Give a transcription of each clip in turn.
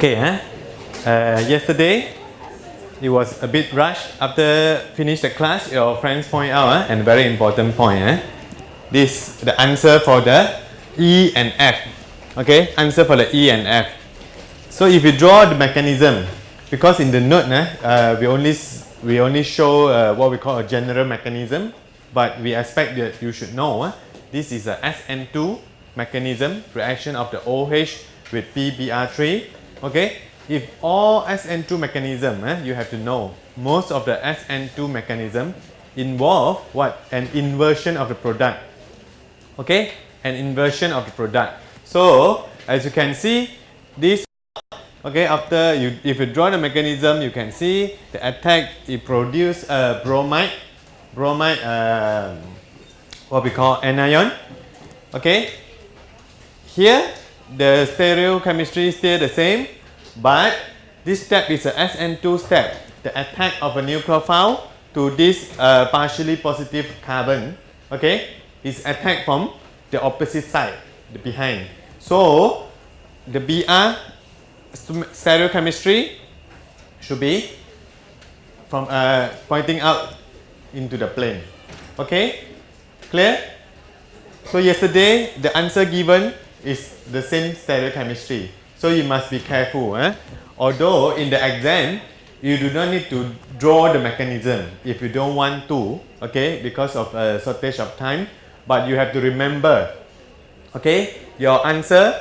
Okay, eh? Uh, yesterday it was a bit rushed. After finish the class, your friends point out eh? and very important point. Eh? This the answer for the E and F. Okay, answer for the E and F. So if you draw the mechanism, because in the note eh, uh, we only we only show uh, what we call a general mechanism, but we expect that you should know eh? this is a SN2 mechanism reaction of the OH with PBr3 okay? If all SN2 mechanism eh, you have to know most of the SN2 mechanism involve what? An inversion of the product. Okay? An inversion of the product. So as you can see this okay after you if you draw the mechanism you can see the attack it produce a bromide bromide uh, what we call anion. Okay? Here the stereochemistry is still the same, but this step is a SN2 step. The attack of a nucleophile to this uh, partially positive carbon, okay, is attacked from the opposite side, the behind. So, the Br stereochemistry should be from uh, pointing out into the plane. Okay, clear? So yesterday the answer given is the same stereochemistry. So you must be careful. Eh? Although in the exam, you do not need to draw the mechanism if you don't want to, okay, because of a uh, shortage of time. But you have to remember, okay, your answer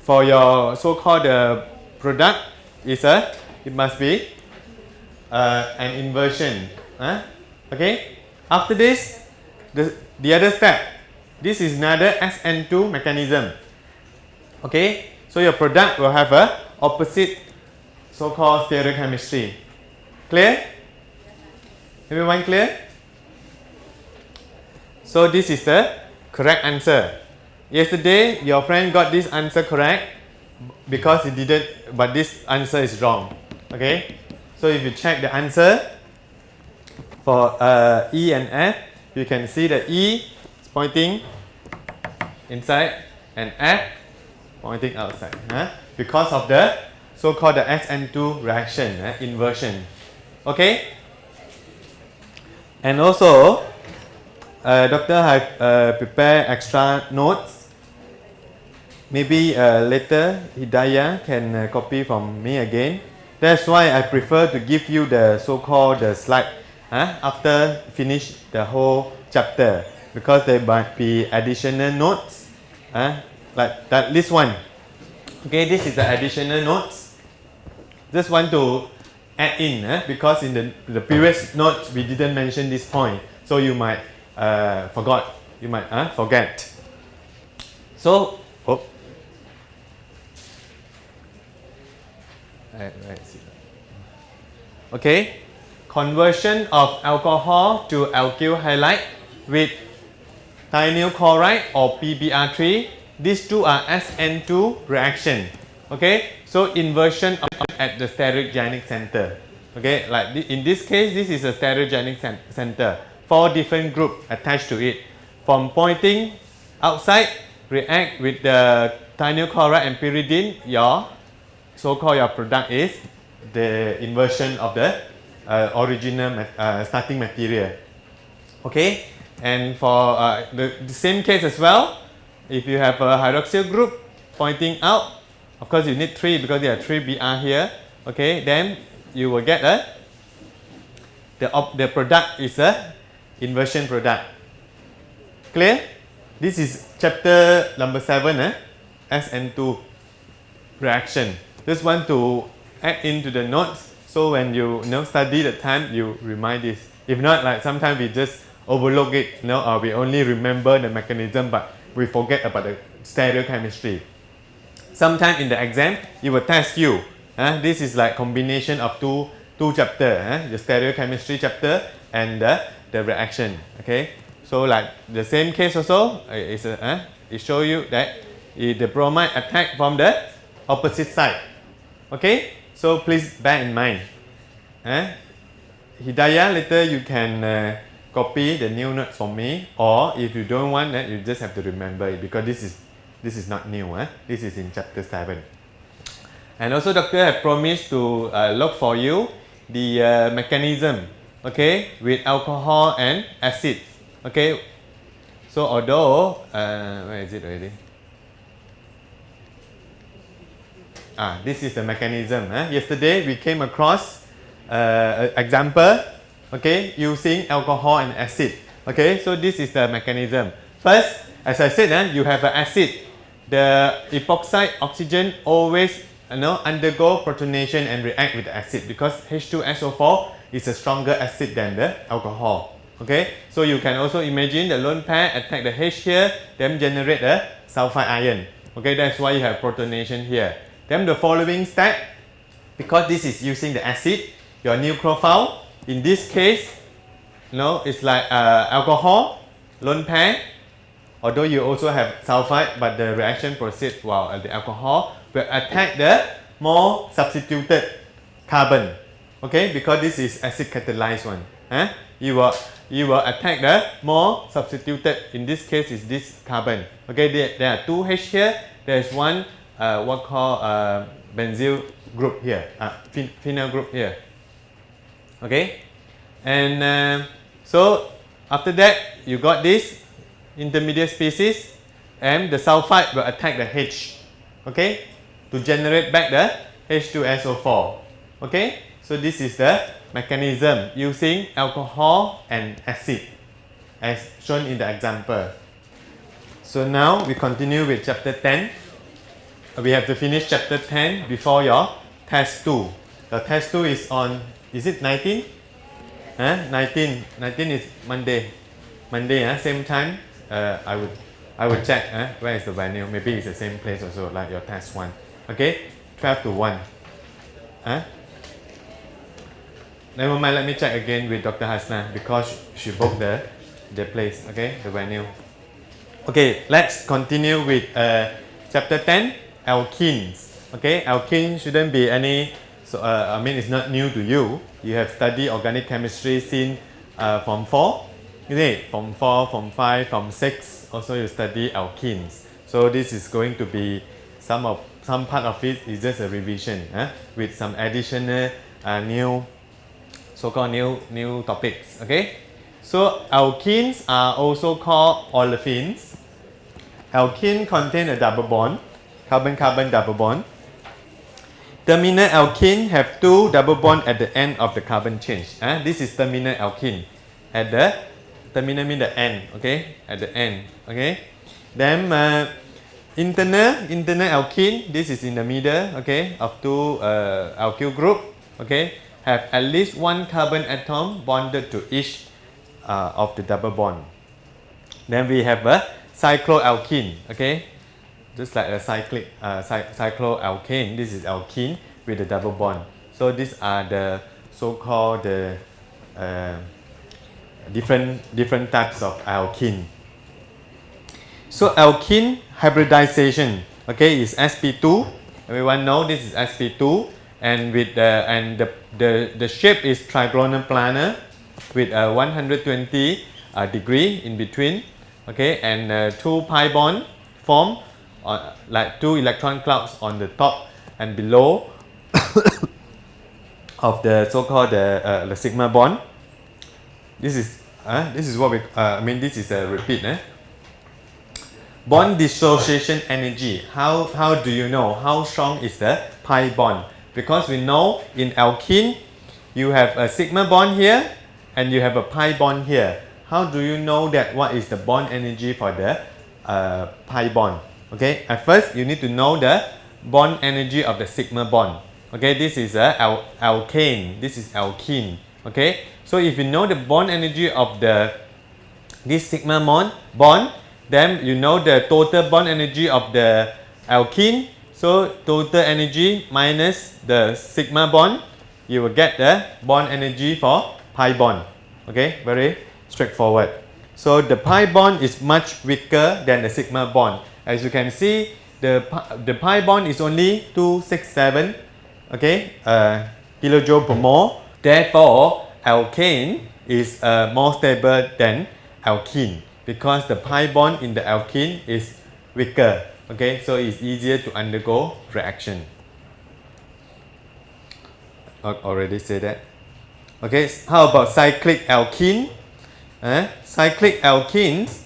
for your so-called uh, product is a, it must be uh, an inversion. Eh? Okay, after this, the, the other step, this is another SN2 mechanism. Okay, so your product will have a opposite so-called stereochemistry. Clear? Everyone clear? So this is the correct answer. Yesterday, your friend got this answer correct because he didn't, but this answer is wrong. Okay? So if you check the answer for uh, E and F, you can see that E is pointing inside and F pointing outside because of the so-called the SN2 reaction, uh, inversion. Okay? And also, uh, doctor have uh, prepared extra notes. Maybe uh, later Hidayah can uh, copy from me again. That's why I prefer to give you the so-called the slide after finish the whole chapter because there might be additional notes huh? Like that this one. Okay this is the additional notes. Just want to add in eh? because in the, the previous notes we didn't mention this point. So you might uh, forgot. You might uh, forget. So oh. okay. Conversion of alcohol to alkyl halide with thionyl chloride or PBr3 these two are SN2 reaction. Okay, so inversion at the stereogenic center. Okay, like in this case, this is a stereogenic center. Four different group attached to it. From pointing outside, react with the thionyl and pyridine, your so-called your product is the inversion of the uh, original uh, starting material. Okay, and for uh, the, the same case as well, if you have a hydroxyl group pointing out, of course you need 3 because there are 3 Br here, okay, then you will get a, the, the product is a inversion product. Clear? This is chapter number 7, eh? SN2 reaction. Just want to add into the notes so when you, you know, study the time, you remind this. If not, like sometimes we just overlook it, you know, or we only remember the mechanism, but we forget about the stereochemistry. Sometime in the exam, it will test you. Uh, this is like combination of two two chapter, uh, the stereochemistry chapter and the, the reaction. Okay, so like the same case also is uh, uh, it show you that the bromide attack from the opposite side. Okay, so please bear in mind. Uh, Hidayah, later you can uh, copy the new notes for me or if you don't want that you just have to remember it because this is this is not new eh? this is in chapter 7 And also doctor have promised to uh, look for you the uh, mechanism, okay, with alcohol and acid, okay. So although, uh, where is it already? Ah, this is the mechanism. Eh? Yesterday we came across uh, example, okay, using alcohol and acid. Okay, so this is the mechanism. First, as I said, eh, you have an acid. The epoxide oxygen always you know, undergo protonation and react with the acid because H2SO4 is a stronger acid than the alcohol. Okay, so you can also imagine the lone pair attack the H here, then generate the sulfide ion. Okay, that's why you have protonation here. Then the following step, because this is using the acid, your nucleophile, in this case, you know, it's like uh, alcohol, lone pair, although you also have sulfide, but the reaction proceeds while the alcohol will attack the more substituted carbon. Okay, because this is acid catalyzed one. Eh? You will you will attack the more substituted. In this case, is this carbon. Okay, there, there are two H here. There is one uh, what called uh, benzyl group here, uh, phenyl group here. Okay, and uh, so after that you got this intermediate species, and the sulfide will attack the H. Okay, to generate back the H2SO4. Okay, so this is the mechanism using alcohol and acid as shown in the example. So now we continue with chapter 10. We have to finish chapter 10 before your test 2. The test 2 is on, is it 19? Huh? 19. 19 is Monday. Monday, huh? same time. Uh, I would I would check huh? where is the venue. Maybe it's the same place also like your test 1. Okay? 12 to 1. Huh? Never mind, let me check again with Dr. Hasna because she booked the, the place, okay, the venue. Okay, let's continue with uh, chapter 10, alkenes. Okay, alkene shouldn't be any, so uh, I mean it's not new to you. You have studied organic chemistry since uh, from 4, is it? From 4, from 5, from 6, also you study alkenes. So this is going to be some of some part of it is just a revision eh? with some additional uh, new so-called new, new topics. Okay, so alkenes are also called olefins. Alkene contain a double bond, carbon-carbon double bond. Terminal alkene have two double bond at the end of the carbon change. Uh, this is terminal alkene. At the terminal mean the end. Okay, at the end. Okay, then uh, internal internal alkene. This is in the middle. Okay, of two uh, alkyl group. Okay, have at least one carbon atom bonded to each uh, of the double bond. Then we have a cycloalkene, okay? Just like a cyclic uh, cy cycloalkane, this is alkene with a double bond. So these are the so-called the uh, different different types of alkene. So alkene hybridization, okay, is sp2. Everyone know this is sp2 and with the and the the, the shape is trigonal planar with a 120 uh, degree in between okay and uh, two pi bond form uh, like two electron clouds on the top and below of the so-called uh, the sigma bond this is uh, this is what we uh, I mean this is a repeat eh? bond dissociation energy how how do you know how strong is the pi bond because we know in alkene you have a sigma bond here and you have a pi bond here. How do you know that what is the bond energy for the uh, pi bond? Okay, at first you need to know the bond energy of the sigma bond. Okay, this is a al alkane, this is alkene. Okay, so if you know the bond energy of the this sigma bond, bond then you know the total bond energy of the alkene so total energy minus the sigma bond, you will get the bond energy for pi bond. Okay, very straightforward. So the pi bond is much weaker than the sigma bond. As you can see, the, the pi bond is only 267 okay, uh, kilojoule per mole. Therefore, alkane is uh, more stable than alkene because the pi bond in the alkene is weaker okay so it's easier to undergo reaction al- already say that. Okay, how about cyclic alkene? Eh? Cyclic alkenes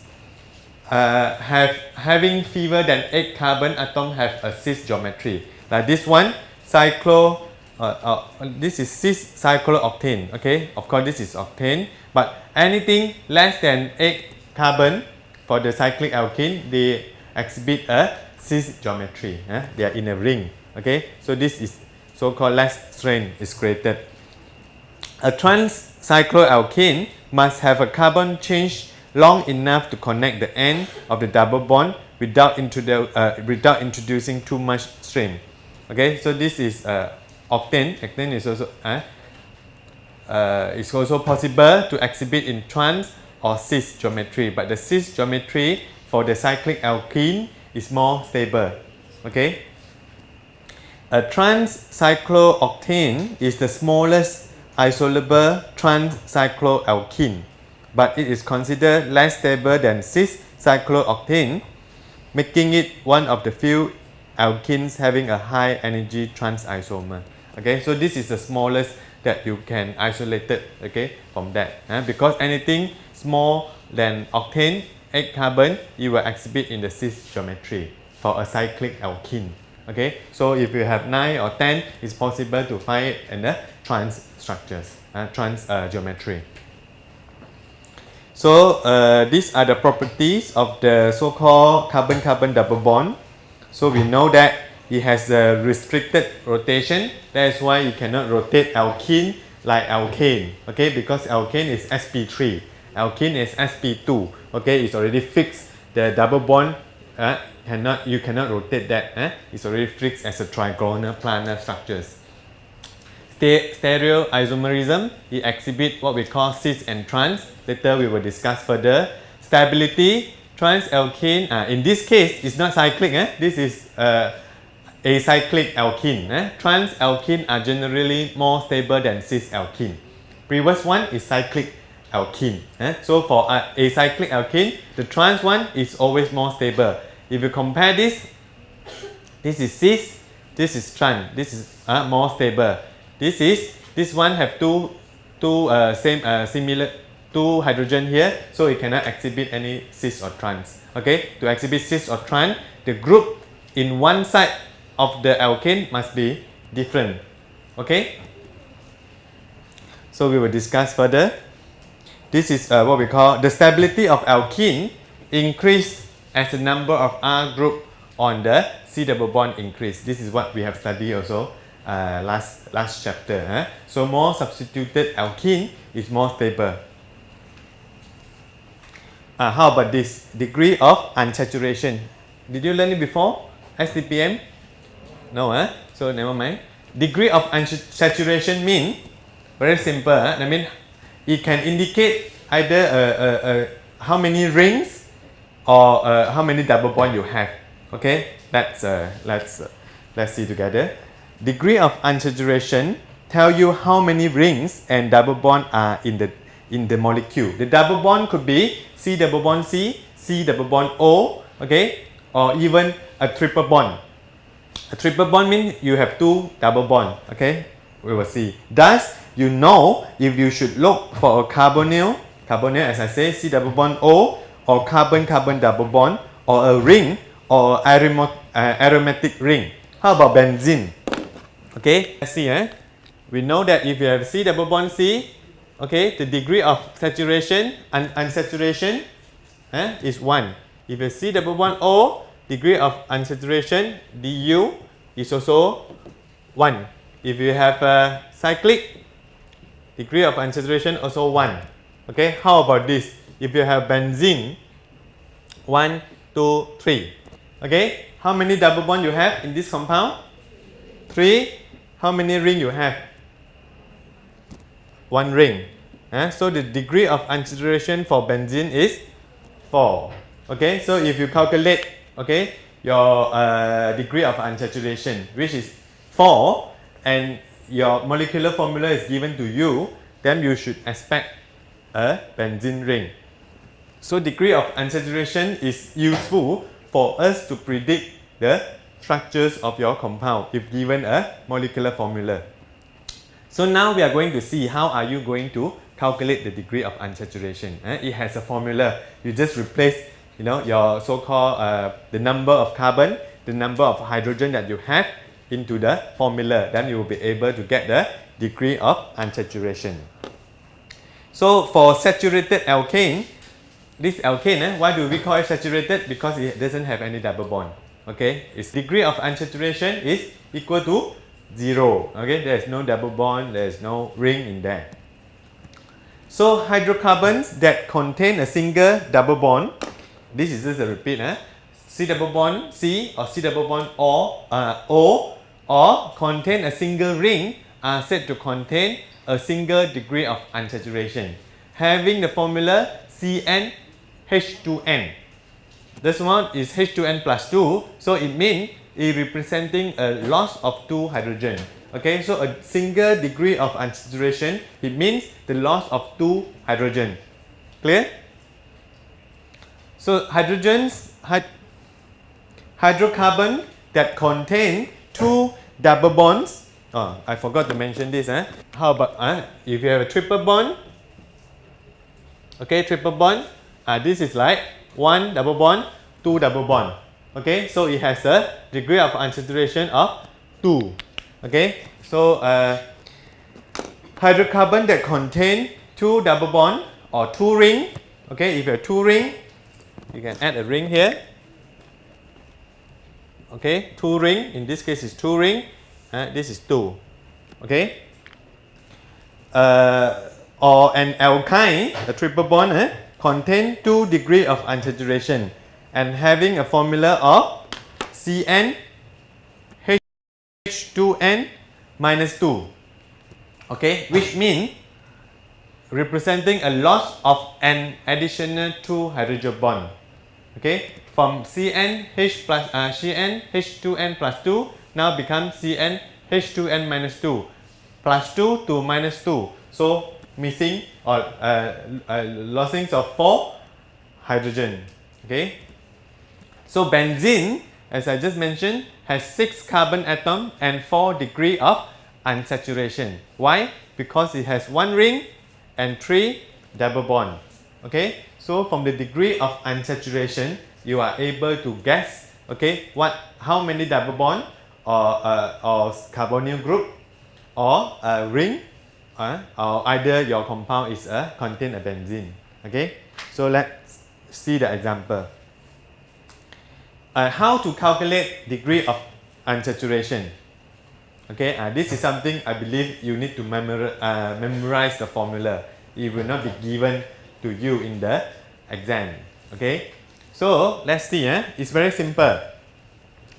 uh, have having fewer than 8 carbon atom have a cis geometry. Like this one, cyclo, uh, uh, this is cis cyclooctene. Okay, of course this is octane, but anything less than 8 carbon for the cyclic alkene, they exhibit a cis geometry. eh? They are in a ring. Okay, so this is so-called less strain is created. A trans cycloalkene must have a carbon change long enough to connect the end of the double bond without, uh, without introducing too much strain. Okay, so this is uh, octane. Octane is also uh, uh, it's also possible to exhibit in trans or cis geometry, but the cis geometry for the cyclic alkene is more stable. Okay. A trans cyclooctene is the smallest isolable trans cycloalkene, but it is considered less stable than cis cyclooctene, making it one of the few alkenes having a high energy trans isomer. Okay, so this is the smallest that you can isolate it okay, from that. eh, because anything small than octane, 8 carbon, you will exhibit in the cis geometry for a cyclic alkene. Okay, so if you have 9 or 10, it's possible to find it in the trans structures, trans uh, geometry. So uh, these are the properties of the so-called carbon-carbon double bond. So we know that it has a restricted rotation. That's why you cannot rotate alkene like alkane. Okay, because alkane is sp3, alkene is sp2. Okay, it's already fixed. The double bond uh, cannot you cannot rotate that. Eh? It's already fixed as a trigonal planar structures. Sta- stereo isomerism, it exhibit what we call cis and trans. Later we will discuss further. Stability, trans alkene, uh, in this case, it's not cyclic. Eh? This is uh, acyclic alkene. Eh? Trans alkene are generally more stable than cis alkene. Previous one is cyclic alkene. eh. So for uh, acyclic alkene, the trans one is always more stable. If you compare this, this is cis, this is trans, this is uh, more stable. This is, this one have two, two uh, same, uh, similar, two hydrogen here, so it cannot exhibit any cis or trans. Okay, to exhibit cis or trans, the group in one side of the alkane must be different. Okay, so we will discuss further. This is uh, what we call the stability of alkene increase as the number of R group on the C double bond increase. This is what we have studied also uh, last last chapter. So more substituted alkene is more stable. Uh, how about this degree of unsaturation? Did you learn it before? STPM? No, eh? so never mind. Degree of unsaturation mean very simple. Eh? I mean, it can indicate either uh, uh, uh, how many rings or uh, how many double bond you have. Okay, let's uh, let's uh, let's see together. Degree of unsaturation tell you how many rings and double bond are in the in the molecule. The double bond could be C double bond C, C double bond O, okay, or even a triple bond. A triple bond means you have two double bond, okay? We will see. Thus, you know if you should look for a carbonyl, carbonyl as I say, C double bond O, or carbon-carbon double bond, or a ring, or aroma, uh, aromatic ring. How about benzene? Okay, let's see. Eh? We know that if you have C double bond C, okay, the degree of saturation and unsaturation eh, is 1. If you C double bond O, degree of unsaturation du is also 1. If you have a cyclic, degree of unsaturation also 1. Okay, how about this? If you have benzene, 1, 2, 3. Okay, how many double bond you have in this compound? 3. How many ring you have? One ring. Eh, So the degree of unsaturation for benzene is 4. Okay, so if you calculate, okay, your uh, degree of unsaturation, which is 4, and your molecular formula is given to you, then you should expect a benzene ring. So degree of unsaturation is useful for us to predict the structures of your compound if given a molecular formula. So now we are going to see how are you going to calculate the degree of unsaturation. Eh? It has a formula. You just replace you know, your so-called uh, the number of carbon, the number of hydrogen that you have into the formula. Then you will be able to get the degree of unsaturation. So for saturated alkane, this alkane, eh, why do we call it saturated? Because it doesn't have any double bond. Okay, its degree of unsaturation is equal to zero. Okay, there is no double bond, there is no ring in there. So hydrocarbons that contain a single double bond, this is just a repeat, eh? C double bond C or C double bond O, uh, o or contain a single ring are said to contain a single degree of unsaturation having the formula CnH2n. This one is H2n plus 2 so it means it representing a loss of 2 hydrogen. Okay, so a single degree of unsaturation it means the loss of 2 hydrogen. Clear? So hydrogens hyd hydrocarbon that contain two double bonds. Oh, I forgot to mention this. Eh? How about uh, if you have a triple bond? Okay, triple bond. Uh, this is like one double bond, two double bond. Okay, so it has a degree of unsaturation of 2. Okay, so uh, hydrocarbon that contain two double bond or two ring. Okay, if you have two ring, you can add a ring here. Okay, two ring. In this case, is two ring. Uh, this is two. Okay. Uh, or an alkyne, a triple bond, eh, contain two degree of unsaturation and having a formula of Cn H2n minus 2. Okay, which means representing a loss of an additional 2 hydrogen bond. Okay, from Cn H plus uh, Cn H2n plus 2 now becomes Cn H2n minus 2 plus 2 to minus 2. So missing or uh, uh, losing of 4 hydrogen. Okay. So benzene, as I just mentioned, has 6 carbon atom and 4 degree of unsaturation. Why? Because it has one ring and 3 double bond. Okay. So from the degree of unsaturation, you are able to guess okay what how many double bond or uh, or carbonyl group or a ring uh, or either your compound is a contain a benzene. Okay, so let's see the example. Uh, how to calculate degree of unsaturation? Okay, uh, this is something I believe you need to memori uh, memorize the formula. It will not be given to you in the exam. Okay, so let's see. Eh? It's very simple.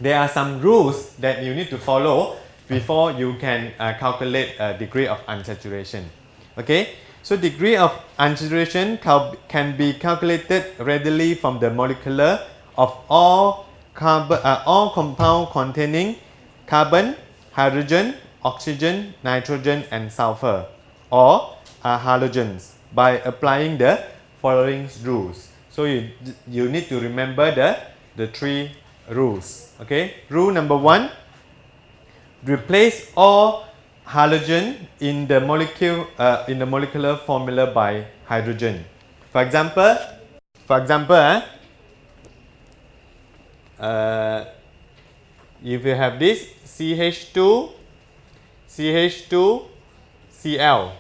There are some rules that you need to follow before you can uh, calculate a degree of unsaturation. Okay, so degree of unsaturation can be calculated readily from the molecular of all carbon, uh, all compound containing carbon, hydrogen, oxygen, nitrogen, and sulfur, or uh, halogens by applying the following rules. So you you need to remember the the three rules. Okay, rule number one replace all halogen in the molecule uh, in the molecular formula by hydrogen. For example, for example, eh, uh, if you have this CH2, CH2, Cl,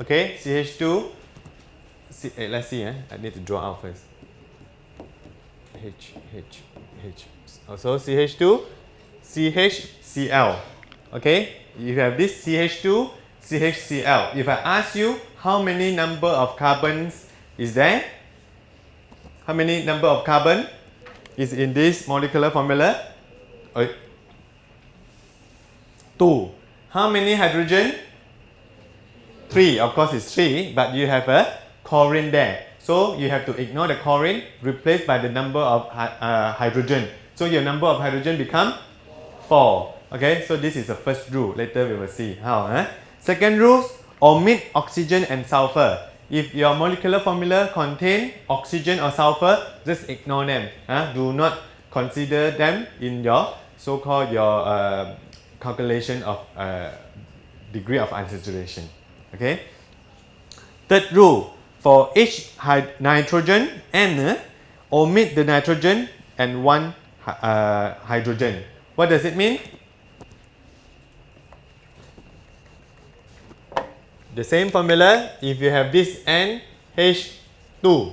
okay, CH2, C, eh, let's see, eh, I need to draw out first. H, H, H, also CH2, CHCl. Okay, if you have this CH2, CHCl. If I ask you how many number of carbons is there? How many number of carbon is in this molecular formula? Two. How many hydrogen? Three. Of course, it's three, but you have a chlorine there. So you have to ignore the chlorine, replaced by the number of uh, hydrogen. So your number of hydrogen become 4. Okay, so this is the first rule. Later we will see how. Eh? Second rule, omit oxygen and sulfur. If your molecular formula contain oxygen or sulfur, just ignore them. Eh? Do not consider them in your so-called your uh, calculation of uh, degree of unsaturation. Okay. Third rule for each nitrogen N uh, omit the nitrogen and one uh, hydrogen. What does it mean? The same formula if you have this NH2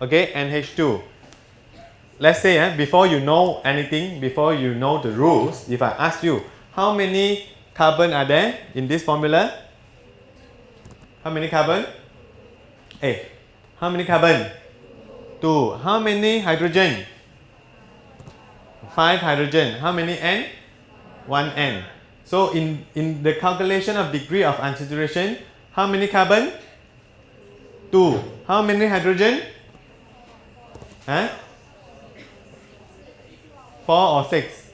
okay NH2 let's say eh, before you know anything before you know the rules if I ask you how many carbon are there in this formula? How many carbon? Hey how many carbon? Two. How many hydrogen? 5 hydrogen. How many N? 1 N. So in, in the calculation of degree of unsaturation, how many carbon? 2. How many hydrogen? Huh? 4 or 6?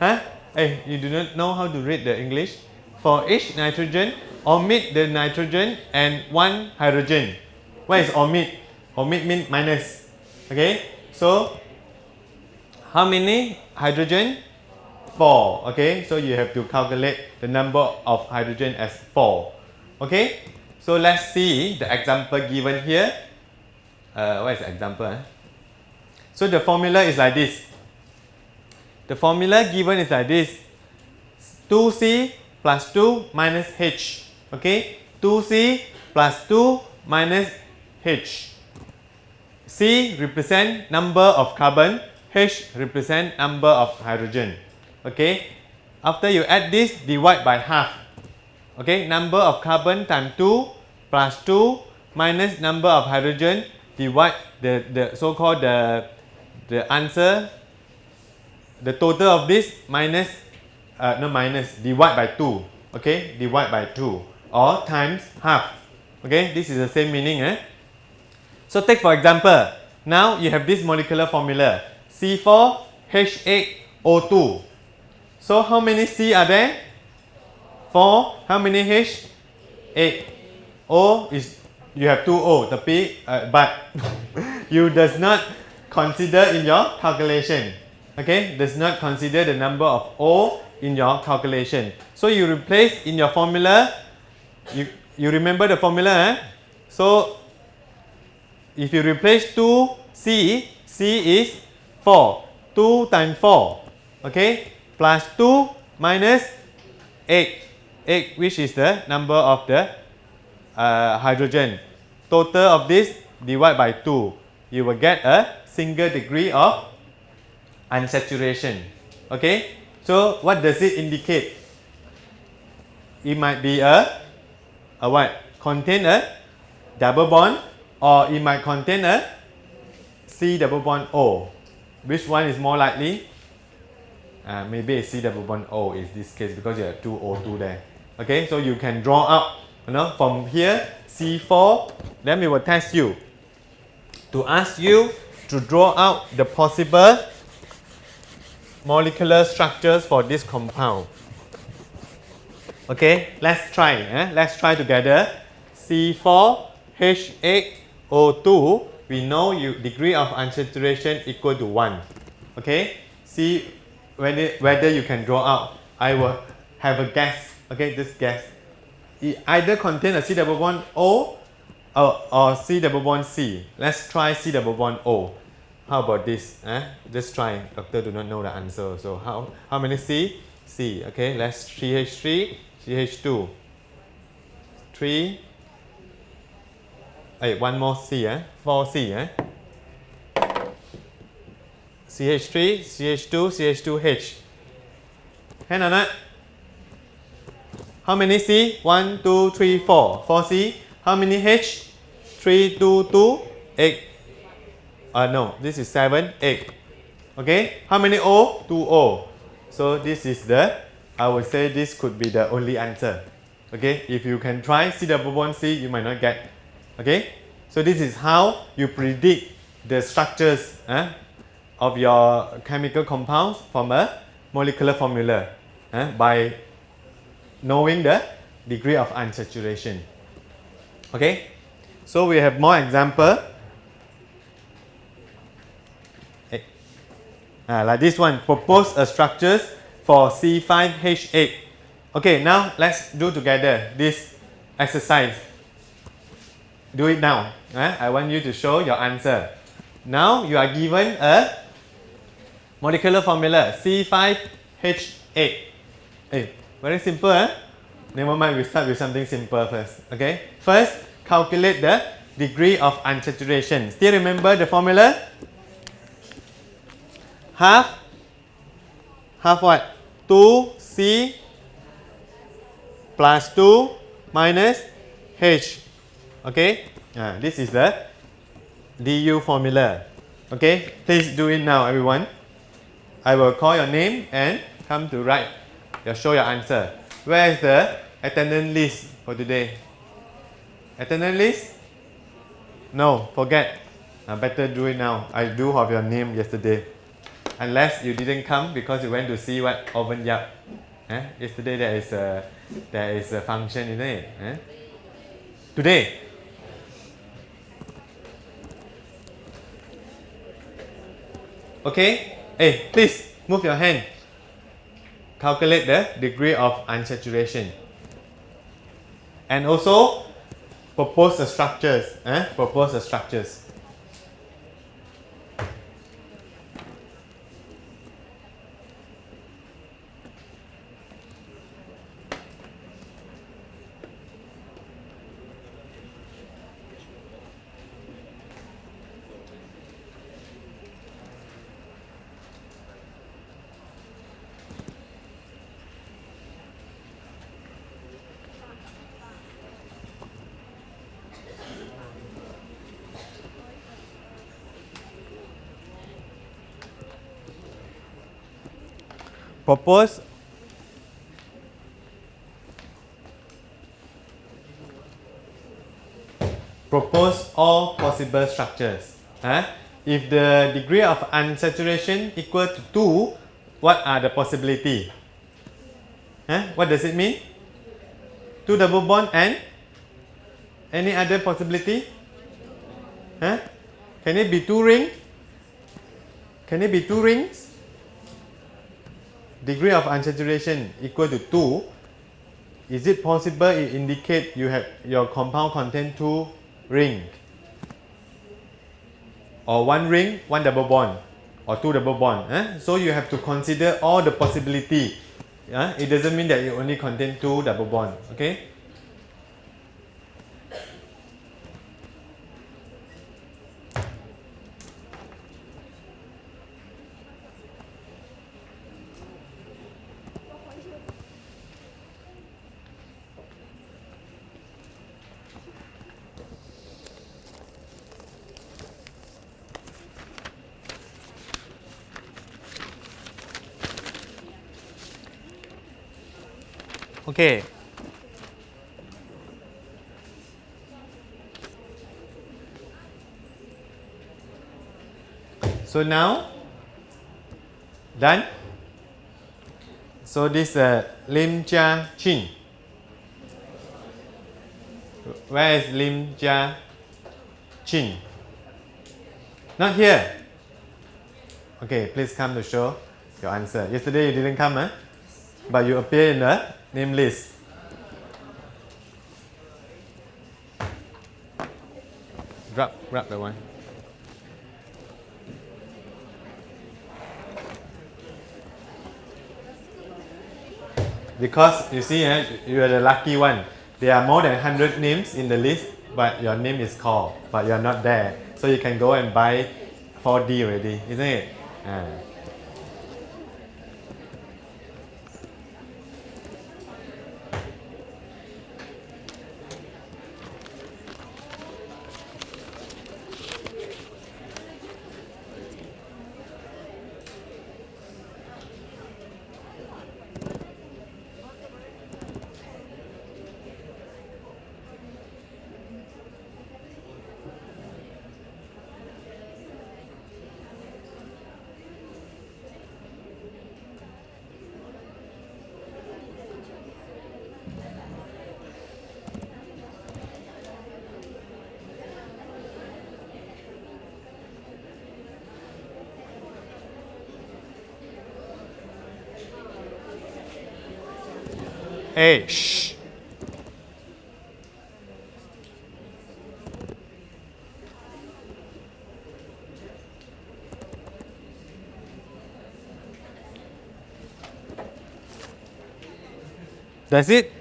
Huh? Hey, you do not know how to read the English? For each nitrogen, omit the nitrogen and one hydrogen. What is omit? Omit means minus. Okay? So how many hydrogen? 4. Okay, so you have to calculate the number of hydrogen as 4. Okay, so let's see the example given here. Uh, what is the example? Eh? So the formula is like this. The formula given is like this. 2C plus 2 minus H. Okay, 2C plus 2 minus H. C represent number of carbon H represent number of hydrogen. Okay. After you add this, divide by half. Okay. Number of carbon times 2 plus 2 minus number of hydrogen divide the, the so-called the, the answer the total of this minus uh, no minus divide by 2 okay divide by 2 or times half okay this is the same meaning eh? so take for example now you have this molecular formula C4H8O2. So how many C are there? 4. How many H? 8. O is, you have 2 O, the P, uh, but you does not consider in your calculation. Okay, does not consider the number of O in your calculation. So you replace in your formula, you, you remember the formula, eh? So if you replace 2 C, C is 4. 2 times 4. Okay. Plus 2 minus 8. 8 which is the number of the uh, hydrogen. Total of this divide by 2. You will get a single degree of unsaturation. Okay. So what does it indicate? It might be a, a what? Contain a double bond or it might contain a C double bond O. Which one is more likely? Uh, maybe C double bond O is this case because you have two O2 there. Okay, so you can draw out, you know, from here C4, then we will test you to ask you to draw out the possible molecular structures for this compound. Okay, let's try. Eh? Let's try together. C4H8O2 we know you degree of unsaturation equal to 1. Okay, see whether, whether you can draw out. I will have a guess. Okay, this guess. It either contain a C double bond O or, or C double bond C. Let's try C double bond O. How about this? Eh? Just try. Doctor do not know the answer. So how, how many C? C. Okay, let's CH3, CH2. 3, Hey, one more C, eh? 4C, eh? CH3, CH2, CH2H. Hand on it. How many C? 1, 2, 3, 4. 4C. How many H? 3, 2, 2, 8. Uh, no, this is 7, 8. Okay, how many O? 2 O. So this is the, I would say this could be the only answer. Okay, if you can try C double bond C, you might not get Okay, so this is how you predict the structures eh, of your chemical compounds from a molecular formula eh, by knowing the degree of unsaturation. Okay, so we have more example. Uh, like this one, propose a structures for C5H8. Okay, now let's do together this exercise. Do it now. eh? I want you to show your answer. Now you are given a molecular formula C5H8. Hey, very simple. Eh? Never mind, we start with something simple first. Okay, first calculate the degree of unsaturation. Still remember the formula? Half, half what? 2C plus 2 minus H. Okay, uh, this is the DU formula. Okay, please do it now, everyone. I will call your name and come to write. You show your answer. Where is the attendance list for today? Attendance list? No, forget. Uh, better do it now. I do have your name yesterday. Unless you didn't come because you went to see what Oven Yap. Eh? Yesterday there is a there is a function, isn't it? Eh? Today. Okay? Hey, please move your hand. Calculate the degree of unsaturation. And also propose the structures. Eh? Propose the structures. Propose propose all possible structures. Huh? If the degree of unsaturation equal to 2, what are the possibility? Huh? What does it mean? 2 double bond and any other possibility? Huh? Can it be 2 ring? Can it be 2 rings? Degree of unsaturation equal to 2, is it possible it indicate you have your compound contain two ring or one ring, one double bond or two double bond. Eh? So you have to consider all the possibility. Eh? It doesn't mean that you only contain two double bond. Okay. Okay. So now, done. So this uh, Lim Jia Chin. Where is Lim Jia Chin? Not here. Okay, please come to show your answer. Yesterday you didn't come, huh? But you appear in the name list. Grab, grab that one. Because you see, eh, you are the lucky one. There are more than 100 names in the list, but your name is called, but you are not there. So you can go and buy 4D already, isn't it? Ah. A. Shh. That's it.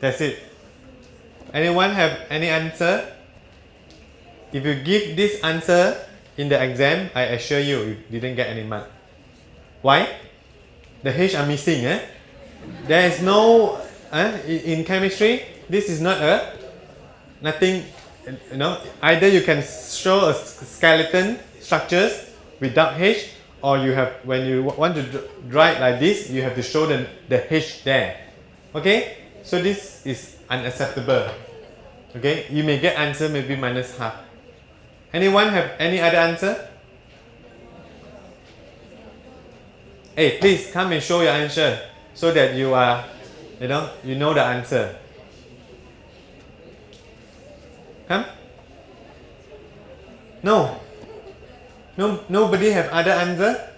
That's it. Anyone have any answer? If you give this answer in the exam, I assure you, you didn't get any mark. Why? The H are missing. Eh? There is no, eh? in chemistry, this is not a, nothing, you know, either you can show a skeleton structures without H or you have, when you want to write like this, you have to show the, the H there. Okay? So this is unacceptable. Okay, you may get answer maybe minus half. Anyone have any other answer? Hey, please come and show your answer so that you are, you know, you know the answer. Come. No. No, nobody have other answer.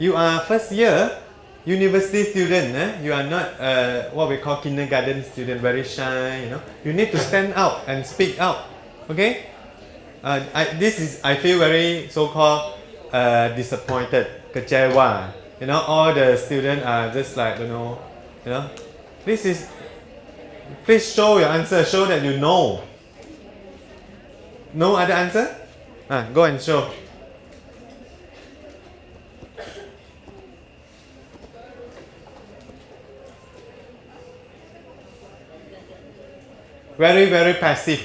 You are first year university student, eh? you are not uh, what we call kindergarten student, very shy, you know. You need to stand out and speak out, okay? Uh, I, this is, I feel very so-called uh, disappointed, kecewa. You know, all the students are just like, you know, you know, this is, please show your answer, show that you know. No other answer? Ah, go and show. Very very passive.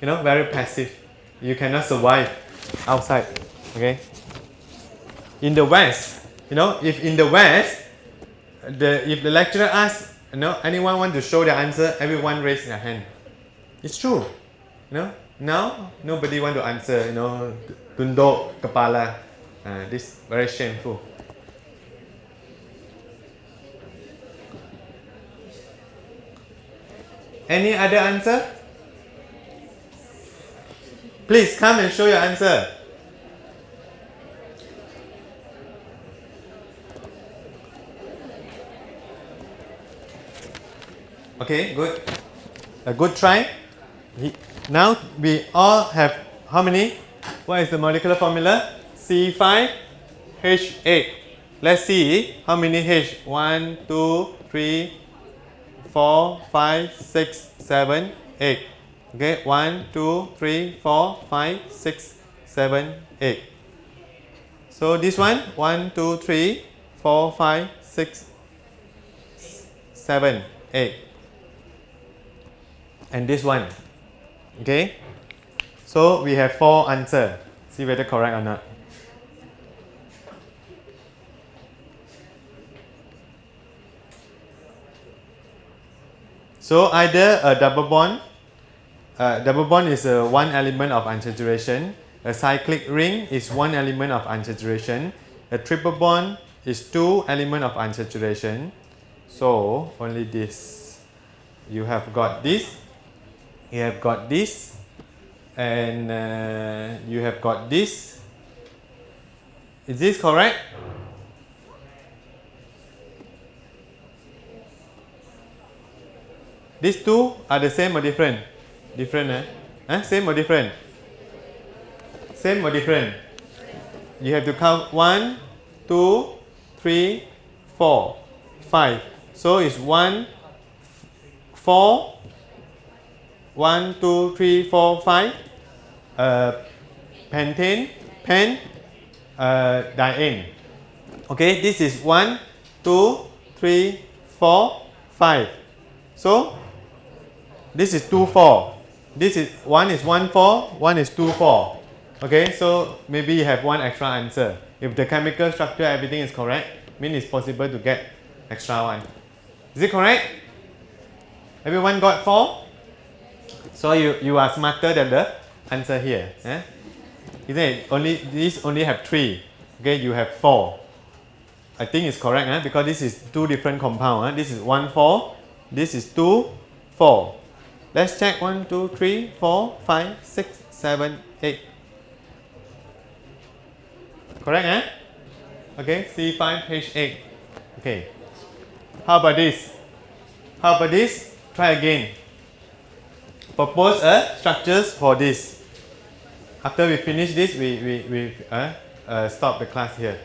You know very passive. You cannot survive outside okay? In the west you know if in the west the if the lecturer asks you know anyone want to show the answer everyone raise their hand. It's true. You know now nobody want to answer you know tunduk kepala. Uh, this very shameful Any other answer? Please come and show your answer. Okay, good. A good try. Now we all have how many? What is the molecular formula? C5H8. Let's see how many H. 1, 2, 3, four, five, six, seven, eight. Okay, one, two, three, four, five, six, seven, eight. So this one, one, two, three, four, five, six, seven, eight. And this one. Okay. So we have four answer. See whether correct or not. So either a double bond, uh, double bond is a one element of unsaturation, a cyclic ring is one element of unsaturation, a triple bond is two element of unsaturation. So only this. You have got this, you have got this, and uh, you have got this. Is this correct? These two are the same or different? Different, eh? eh? Same or different? Same or different? You have to count one, two, three, four, five. So it's one, four, one, two, three, four, five. Uh, pentane, pen, uh, diene. Okay, this is one, two, three, four, five. So this is 2, 4. This is one is 1, 4, one is 2, 4. Okay, so maybe you have one extra answer. If the chemical structure, everything is correct, mean it's possible to get extra one. Is it correct? Everyone got 4? So you, you are smarter than the answer here. Eh? Isn't it? Only, these only have 3. Okay, you have 4. I think it's correct eh? because this is two different compound. Eh? This is 1, 4. This is 2, 4. Let's check 1, 2, 3, 4, 5, 6, 7, 8. Correct, eh? Okay, C5, H8. Okay. How about this? How about this? Try again. Propose a structures for this. After we finish this, we, we, we uh, uh, stop the class here.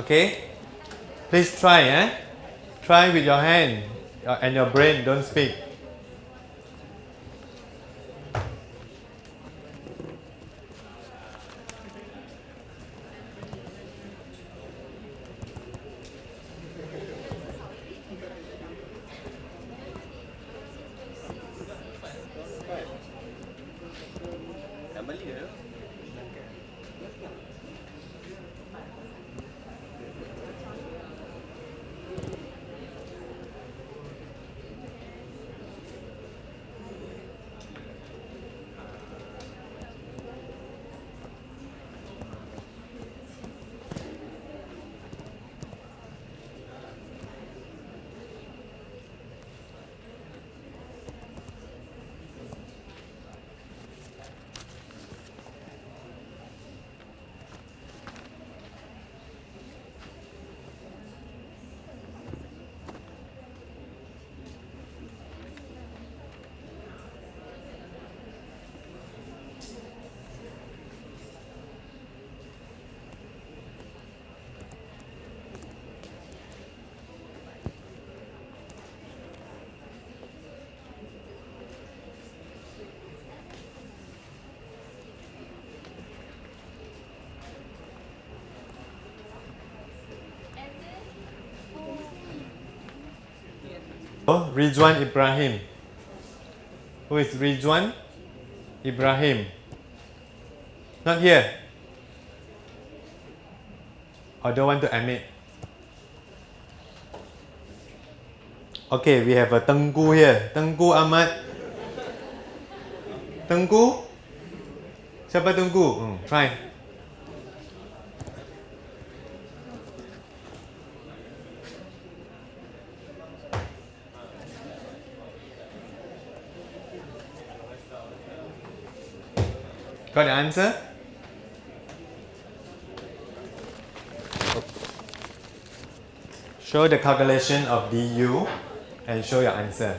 Okay? Please try, eh? Try with your hand and your brain, don't speak. Rizwan Ibrahim. Who is Rizwan Ibrahim? Not here. Or don't want to admit. Okay, we have a Tengku here. Tengku Ahmad. Tengku? Siapa Tengku? Hmm, try. Got answer? Show the calculation of du and show your answer.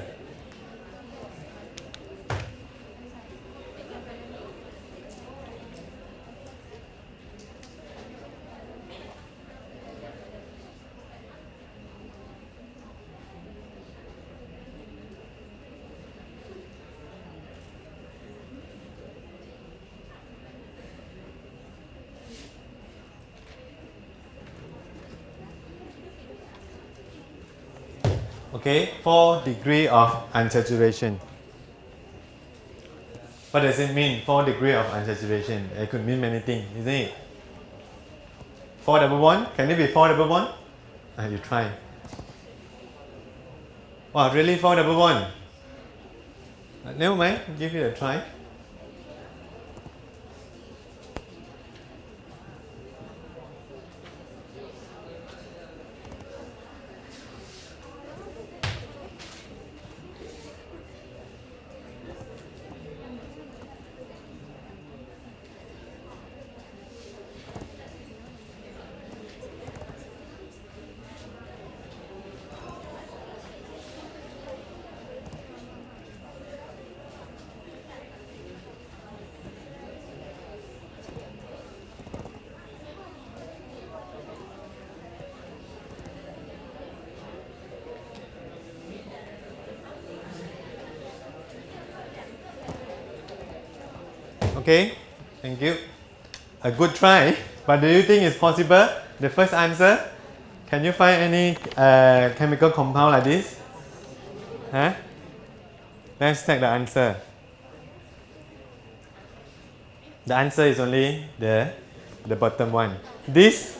Okay, 4 degree of unsaturation. What does it mean, 4 degree of unsaturation? It could mean many things, isn't it? 4 double bond? Can it be 4 double bond? Ah, you try. Wow, really 4 double bond? Uh, never mind, give it a try. Okay, thank you. A good try, but do you think it's possible? The first answer, can you find any uh, chemical compound like this? Huh? Let's check the answer. The answer is only the, the bottom one. This,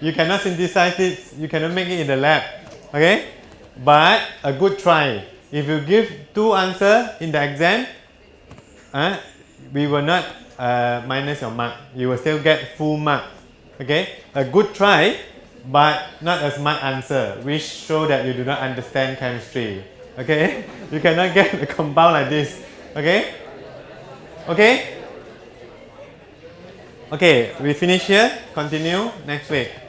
you cannot synthesize it, you cannot make it in the lab. Okay? But a good try. If you give two answers in the exam, uh, we will not uh, minus your mark. You will still get full mark. Okay? A good try, but not a smart answer, which show that you do not understand chemistry. Okay? You cannot get a compound like this. Okay? Okay? Okay, we finish here. Continue next week.